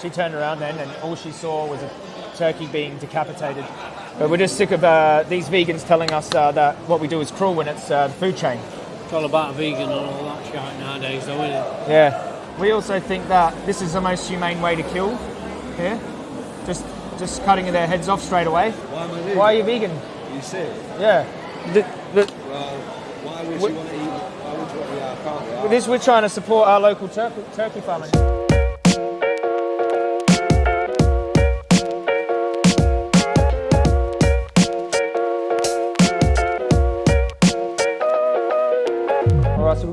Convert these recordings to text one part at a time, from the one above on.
She turned around then, and all she saw was a turkey being decapitated. But we're just sick of uh, these vegans telling us uh, that what we do is cruel when it's uh, the food chain. It's all about vegan and all that shit nowadays, though, isn't it? Yeah. We also think that this is the most humane way to kill here. Just just cutting their heads off straight away. Why am I vegan? Why are you vegan? You sick? Yeah. The, the, Well, why would you want to eat? Why would you want to eat our can't we? this we're trying to support our local turkey, turkey farming.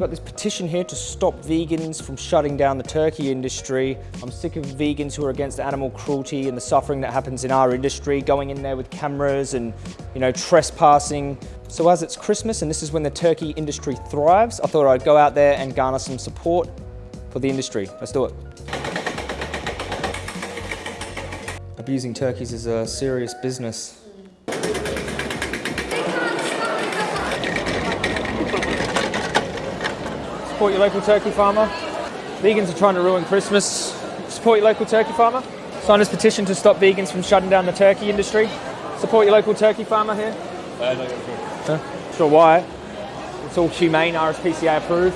Got this petition here to stop vegans from shutting down the turkey industry. I'm sick of vegans who are against animal cruelty and the suffering that happens in our industry, going in there with cameras and, you know, trespassing. So as it's Christmas and this is when the turkey industry thrives, I thought I'd go out there and garner some support for the industry. Let's do it. Abusing turkeys is a serious business. Support your local turkey farmer. Vegans are trying to ruin Christmas. Support your local turkey farmer. Sign this petition to stop vegans from shutting down the turkey industry. Support your local turkey farmer here. Huh? Sure why. It's all humane, RSPCA approved.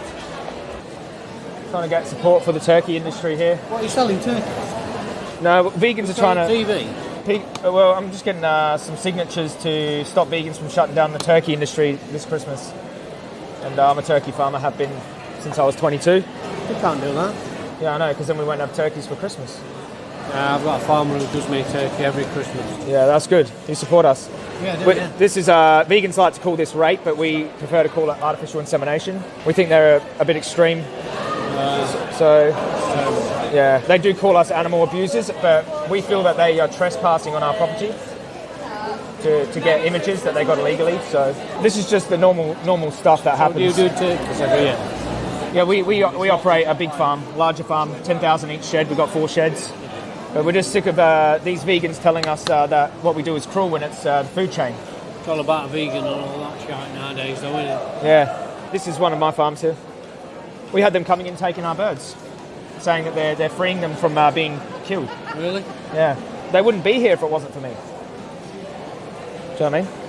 Trying to get support for the turkey industry here. What are you selling turkey? No, vegans are trying to. TV. Pe- uh, Well, I'm just getting uh, some signatures to stop vegans from shutting down the turkey industry this Christmas. And uh, I'm a turkey farmer, have been since I was 22. You can't do that. Yeah, I know, because then we won't have turkeys for Christmas. Uh, I've got a farmer who does me turkey every Christmas. Yeah, that's good. You support us. Yeah, do, We- yeah. This is uh, vegans like to call this rape, but we prefer to call it artificial insemination. We think they're a, a bit extreme. so, yeah, they do call us animal abusers, but we feel that they are trespassing on our property to, to get images that they got illegally. So this is just the normal normal stuff that What do you happens. do turkeys every year? Yeah, we, we, we operate a big farm, larger farm, 10,000 each shed. We've got four sheds. But we're just sick of uh, these vegans telling us uh, that what we do is cruel when it's uh, the food chain. It's all about vegan and all that shit nowadays, though, isn't it? Yeah, this is one of my farms here. We had them coming in taking our birds, saying that they're, they're freeing them from uh, being killed. Really? Yeah, they wouldn't be here if it wasn't for me. Do you know what I mean?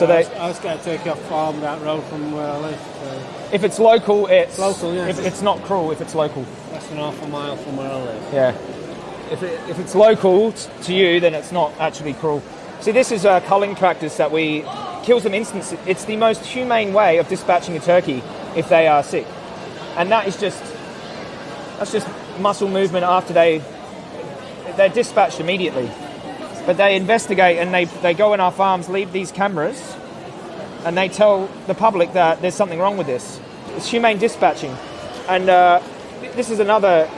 So I they, was, I was getting a turkey off farm that road from where I live. So if it's local, it's Local, yeah. If it's not cruel, if it's local. less than half a mile from where I live. Yeah. If, it, if it's local to you, then it's not actually cruel. See, this is a culling practice that we kills them instantly. It's the most humane way of dispatching a turkey if they are sick, and that is just that's just muscle movement after they they're dispatched immediately. But they investigate and they they go in our farms, leave these cameras, and they tell the public that there's something wrong with this. It's humane dispatching, and uh, this is another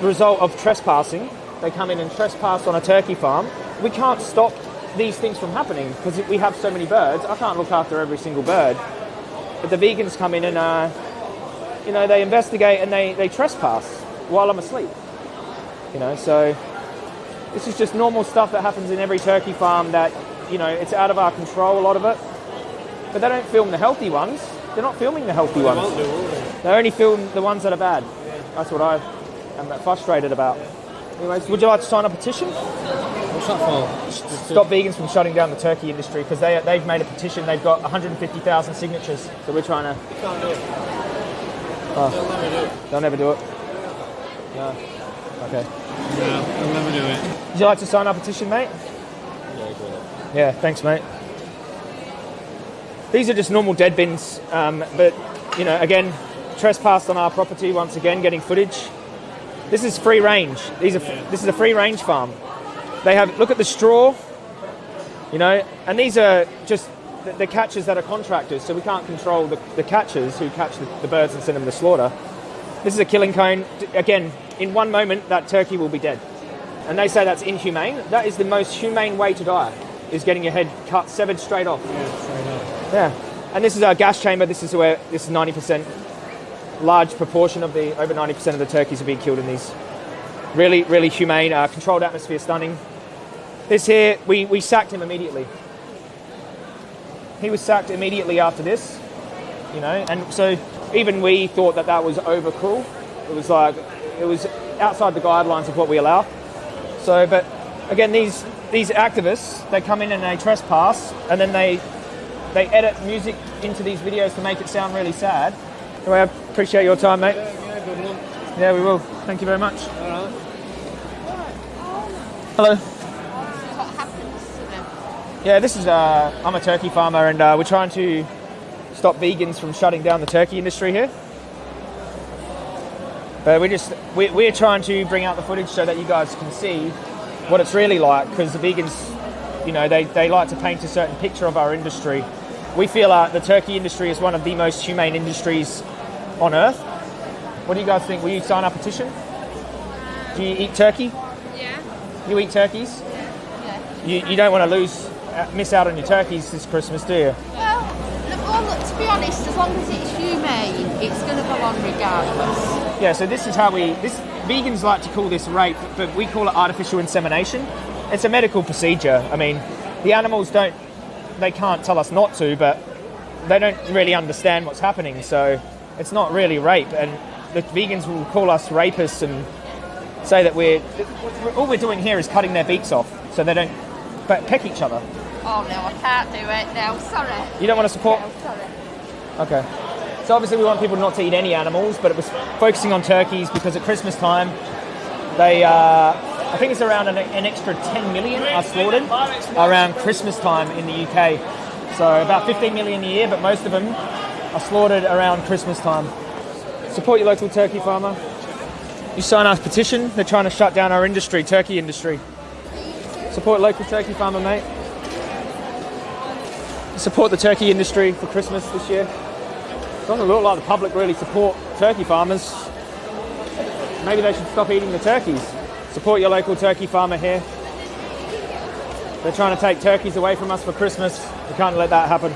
result of trespassing. They come in and trespass on a turkey farm. We can't stop these things from happening because we have so many birds. I can't look after every single bird. But the vegans come in and, uh, you know, they investigate and they, they trespass while I'm asleep. You know, so this is just normal stuff that happens in every turkey farm that, you know, it's out of our control, a lot of it. But they don't film the healthy ones. They're not filming the healthy ones. Won't do, they? They only film the ones that are bad. That's what I am frustrated about. Anyways, would you like to sign a petition? What's that for? Stop vegans from shutting down the turkey industry because they, they've made a petition. They've got 150,000 signatures. So we're trying to. You can't do it. Oh. They'll never do it. They'll never do it. No. Okay. No, I'll never do it. Would you like to sign our petition, mate? Yeah, yeah thanks, mate. These are just normal dead bins, um, but you know, again, trespassed on our property once again, getting footage. This is free range. These are this is a free range farm. They have look at the straw, you know, and these are just the, the catchers that are contractors, so we can't control the, the catchers who catch the, the birds and send them to slaughter. This is a killing cone. Again, in one moment, that turkey will be dead. And they say that's inhumane. That is the most humane way to die, is getting your head cut, severed straight off. Yeah, straight. Yeah. And this is our gas chamber. This is where this is 90%, large proportion of the, over 90% of the turkeys are being killed in these. Really, really humane, uh, controlled atmosphere, stunning. This here, we, we sacked him immediately. He was sacked immediately after this, you know, and so even we thought that that was over cruel. It was like, it was outside the guidelines of what we allow. So, but again, these these activists they come in and they trespass, and then they they edit music into these videos to make it sound really sad. Anyway, I appreciate your time, mate. Yeah, good luck. Yeah, we will. Thank you very much. All right. Hello. what happens to them. Yeah, this is. Uh, I'm a turkey farmer, and uh, we're trying to stop vegans from shutting down the turkey industry here. But we're just we're, we're trying to bring out the footage so that you guys can see what it's really like because the vegans, you know, they, they like to paint a certain picture of our industry. We feel uh, the turkey industry is one of the most humane industries on earth. What do you guys think? Will you sign our petition? Do you eat turkey? Yeah. You eat turkeys? Yeah. You, you don't want to lose, uh, miss out on your turkeys this Christmas, do you? Well, look, well, look, to be honest, as long as it's it's going to go on regardless. Yeah, so this is how we. This vegans like to call this rape, but we call it artificial insemination. It's a medical procedure. I mean, the animals don't. They can't tell us not to, but they don't really understand what's happening. So it's not really rape, and the vegans will call us rapists and say that we're. All we're doing here is cutting their beaks off, so they don't pe- peck each other. Oh no, I can't do it now. Sorry. You don't want to support. No, sorry. Okay. So obviously we want people not to eat any animals, but it was focusing on turkeys because at Christmas time, they, uh, I think it's around an, an extra 10 million are slaughtered around Christmas time in the UK. So about 15 million a year, but most of them are slaughtered around Christmas time. Support your local turkey farmer. You sign our petition. They're trying to shut down our industry, turkey industry. Support local turkey farmer, mate. Support the turkey industry for Christmas this year. Doesn't look like the public really support turkey farmers. Maybe they should stop eating the turkeys. Support your local turkey farmer here. They're trying to take turkeys away from us for Christmas. We can't let that happen.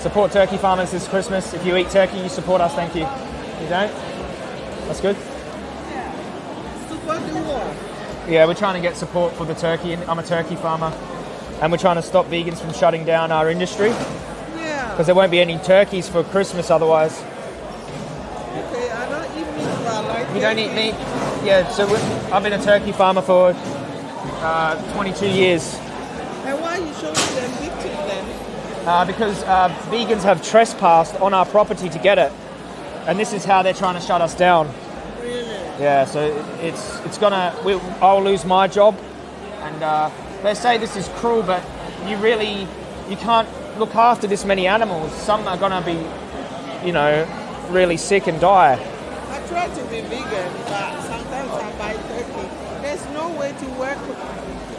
Support turkey farmers this Christmas. If you eat turkey, you support us. Thank you. You don't? That's good. Yeah, we're trying to get support for the turkey. I'm a turkey farmer, and we're trying to stop vegans from shutting down our industry. Because there won't be any turkeys for Christmas otherwise. Okay, I don't eat meat, but I like You don't eat meat? Yeah, so I've been a turkey farmer for uh, 22 years And why are you showing them pictures then? uh, because uh, vegans have trespassed on our property to get it. And this is how they're trying to shut us down. Really? Yeah, so it's it's gonna. We, I'll lose my job, and uh, they say this is cruel, but you really you can't look after this many animals. Some are gonna be, you know, really sick and die. I try to be vegan, but sometimes I buy turkey. There's no way to work.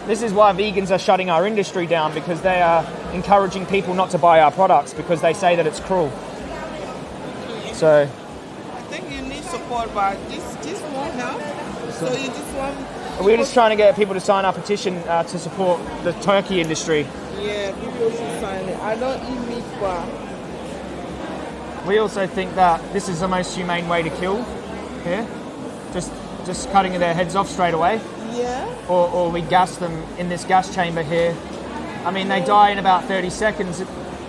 This is why vegans are shutting our industry down because they are encouraging people not to buy our products because they say that it's cruel. So I think you need support, but this this won't help. So you just want. We're just trying to get people to sign our petition uh, to support the turkey industry. Yeah, people should sign it. I don't eat meat, but We also think that this is the most humane way to kill here. Just just cutting their heads off straight away. yeah. Or, or we gas them in this gas chamber here. I mean, they die in about 30 seconds.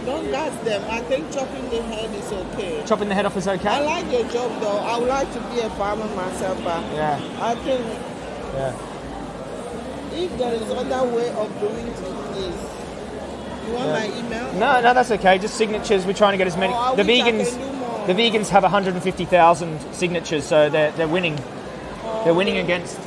Don't gas them. I think chopping the head is okay. Chopping the head off is okay? I like your job though. I would like to be a farmer myself, but Yeah, I think yeah. If there is other way of doing this, you want my email? No, no, that's okay. Just signatures. We're trying to get as many. Oh, the vegans, could do more. the vegans have 150,000 signatures, so they're they're winning. They're winning against.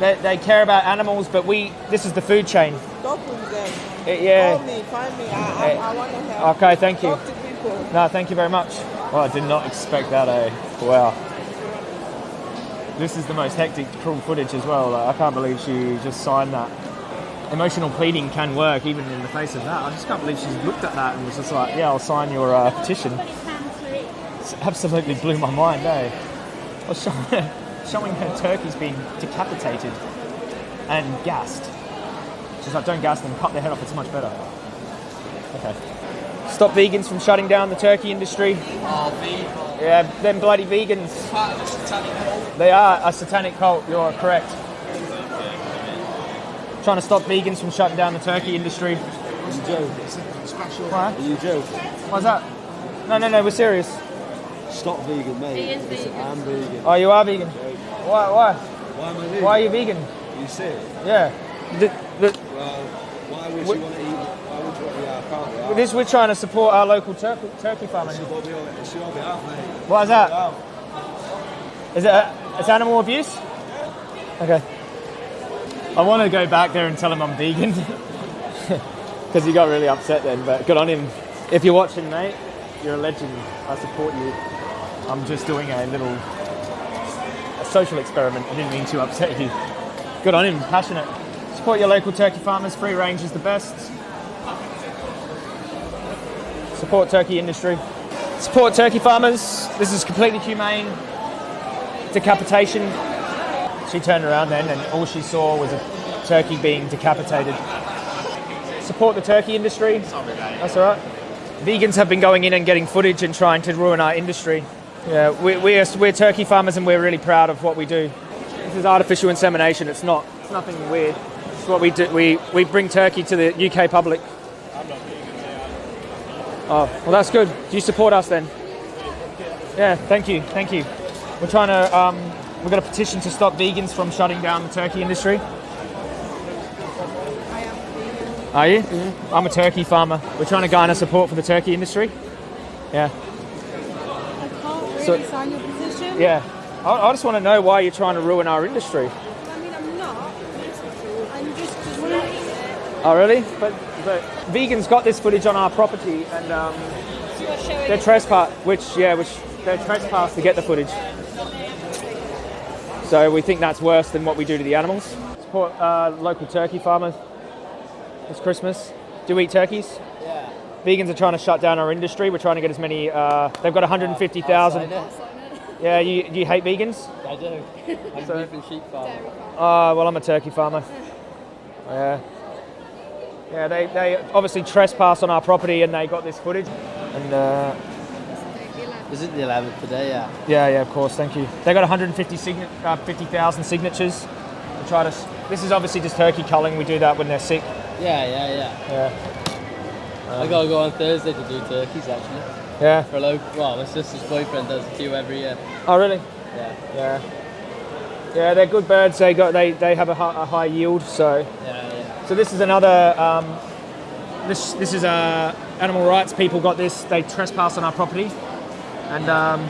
They, they care about animals, but we. This is the food chain. Talk with them. Uh, yeah. Call me, find me. I, I, I want to help. Okay, thank you. Talk to people. No, thank you very much. Well, I did not expect that, eh? Wow. This is the most hectic, cruel footage as well. Like, I can't believe she just signed that. Emotional pleading can work even in the face of that. I just can't believe she's looked at that and was just like, yeah, I'll sign your uh, petition. Absolutely blew my mind, eh? Showing her, showing her turkeys being decapitated and gassed. She's like, don't gas them, cut their head off, it's much better. Okay. Stop vegans from shutting down the turkey industry. Yeah, them bloody vegans. They are a satanic cult, you're correct. Trying to stop vegans from shutting down the turkey industry. You joke. Special. What? You joke. What's that? No, no, no, we're serious. Stop vegan, mate. He vegan. I'm vegan. Oh, you are vegan? Why? Why? Why am I vegan? Why are you vegan? You sick? Yeah. The, the, Well, why would What- you want to eat? Why would you want to eat this we're trying to support our local turkey, turkey farming. It's your behalf, it's your behalf, mate. Why is that? Is it a, it's animal abuse? Okay. I want to go back there and tell him I'm vegan because he got really upset then. But good on him. If you're watching, mate, you're a legend. I support you. I'm just doing a little a social experiment. I didn't mean to upset you. Good on him. Passionate. Support your local turkey farmers. Free range is the best. Support turkey industry. Support turkey farmers. This is completely humane decapitation. She turned around then and all she saw was a turkey being decapitated. Support the turkey industry. That's all right. Vegans have been going in and getting footage and trying to ruin our industry. Yeah, we, we're, we're turkey farmers and we're really proud of what we do. This is artificial insemination. It's not. It's nothing weird. It's what we do. We, we bring turkey to the UK public. Oh, well, that's good. Do you support us then? Yeah, thank you, thank you. We're trying to, um, we've got a petition to stop vegans from shutting down the turkey industry. Are you? I'm a turkey farmer. We're trying to garner support for the turkey industry. Yeah, I can't really So- sign your position. yeah. I, I just want to know why you're trying to ruin our industry. I mean, I'm not. I'm just it. Oh, really? But, but vegans got this footage on our property and um, So you're showing they're trespass, which yeah, which they're trespass to get the footage. So we think that's worse than what we do to the animals. Support uh, local turkey farmers. It's Christmas. Do you eat turkeys? Yeah. Vegans are trying to shut down our industry. We're trying to get as many. Uh, they've got 150,000. Yeah, you, you hate vegans? I do. I'm So- beef and sheep farm. Oh, well, I'm a turkey farmer. Yeah. Yeah, they, they obviously trespass on our property and they got this footage. And uh, Is it the 11th today? Yeah. yeah, yeah, of course, thank you. They got 150 signa- uh, 50,000 signatures. To try to. This is obviously just turkey culling. We do that when they're sick. Yeah, yeah, yeah. Yeah. I gotta go on Thursday to do turkeys actually. Yeah. For a local, well, my sister's boyfriend does a few every year. Oh, really? Yeah, Yeah. Yeah, they're good birds. They got they, they have a, a high yield. So yeah. So this is another. Um, this this is uh, animal rights people got this. They trespass on our property, and um,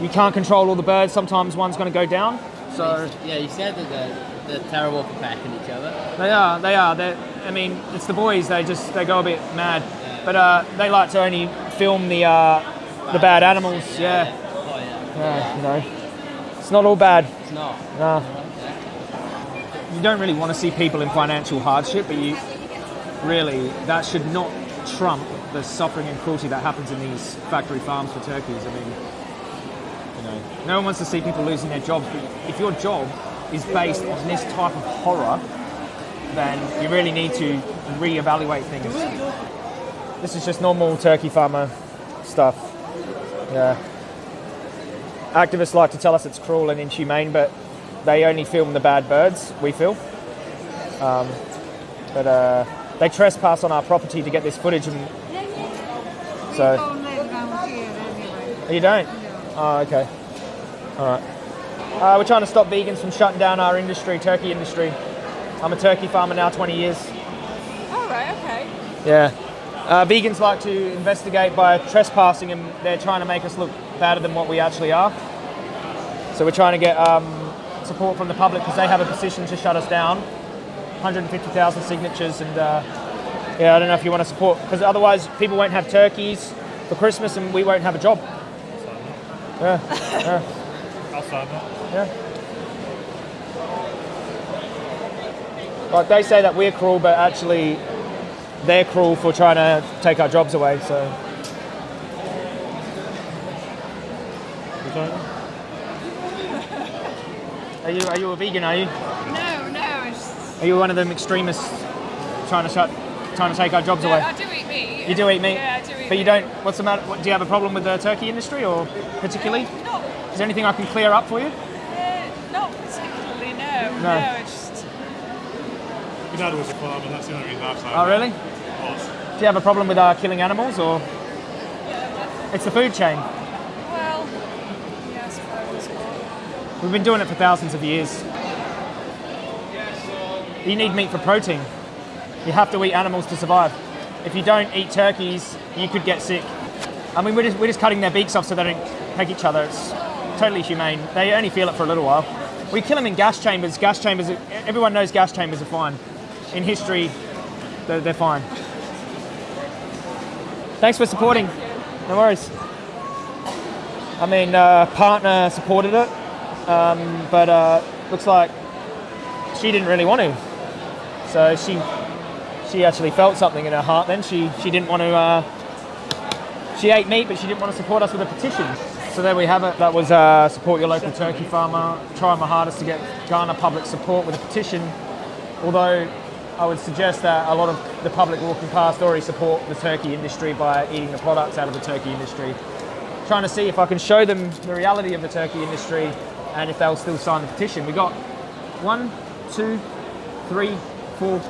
you can't control all the birds. Sometimes one's going to go down. So Yeah, you said that they're, they're terrible for pecking each other. they are. They are. They. I mean, it's the boys. They just they go a bit mad, but uh, they like to only film the uh, the bad animals. Yeah. Oh yeah. Yeah. You know, it's not all bad. It's not. No. You don't really want to see people in financial hardship, but you really that should not trump the suffering and cruelty that happens in these factory farms for turkeys. I mean, you know, no one wants to see people losing their jobs, but if your job is based on this type of horror, then you really need to reevaluate things. This is just normal turkey farmer stuff. Yeah. Activists like to tell us it's cruel and inhumane, but they only film the bad birds, we feel. Um, but uh, they trespass on our property to get this footage, and so Don't live around here anyway. you don't. Oh, okay. All right. Uh, we're trying to stop vegans from shutting down our industry, turkey industry. I'm a turkey farmer now, 20 years. All right, okay. Yeah. Uh, vegans like to investigate by trespassing, and they're trying to make us look better than what we actually are. So we're trying to get um, support from the public because they have a petition to shut us down. 150,000 signatures, and uh, yeah, I don't know if you want to support because otherwise people won't have turkeys for Christmas, and we won't have a job. Yeah. yeah. Outside that. Yeah. Like they say that we're cruel, but actually they're cruel for trying to take our jobs away. So are you are you a vegan? Are you No, no, it's, are you one of them extremists trying to shut trying to take our jobs no, away? I do eat meat. You do eat meat, Yeah, I do eat but you don't. What's the matter? What, do you have a problem with the turkey industry, or particularly? No, Is there anything I can clear up for you? uh, not particularly, no. No. No, it's just, My dad was a farmer, that's the only reason I've signed Oh, really? Was. Do you have a problem with uh, killing animals, or it's the food chain? well, yeah, I suppose. but- We've been doing it for thousands of years. You need meat for protein. You have to eat animals to survive. If you don't eat turkeys, you could get sick. I mean, we're just, we're just cutting their beaks off so they don't peck each other. It's totally humane. They only feel it for a little while. We kill them in gas chambers. Gas chambers, everyone knows gas chambers are fine. In history, they're, they're fine. Thanks for supporting. No worries. I mean, uh, partner supported it, um, but uh, looks like she didn't really want to. So she she actually felt something in her heart. Then she she didn't want to. Uh, she ate meat, but she didn't want to support us with a petition. So there we have it. That was uh, support your local turkey farmer. Try my hardest to get garner public support with a petition. Although I would suggest that a lot of the public walking past already support the turkey industry by eating the products out of the turkey industry. Trying to see if I can show them the reality of the turkey industry and if they'll still sign the petition. We got one, two, three, four.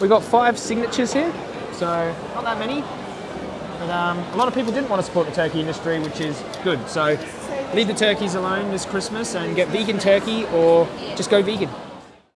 We got five signatures here, so not that many. But um, a lot of people didn't want to support the turkey industry, which is good. So leave the turkeys alone this Christmas and get vegan turkey or just go vegan.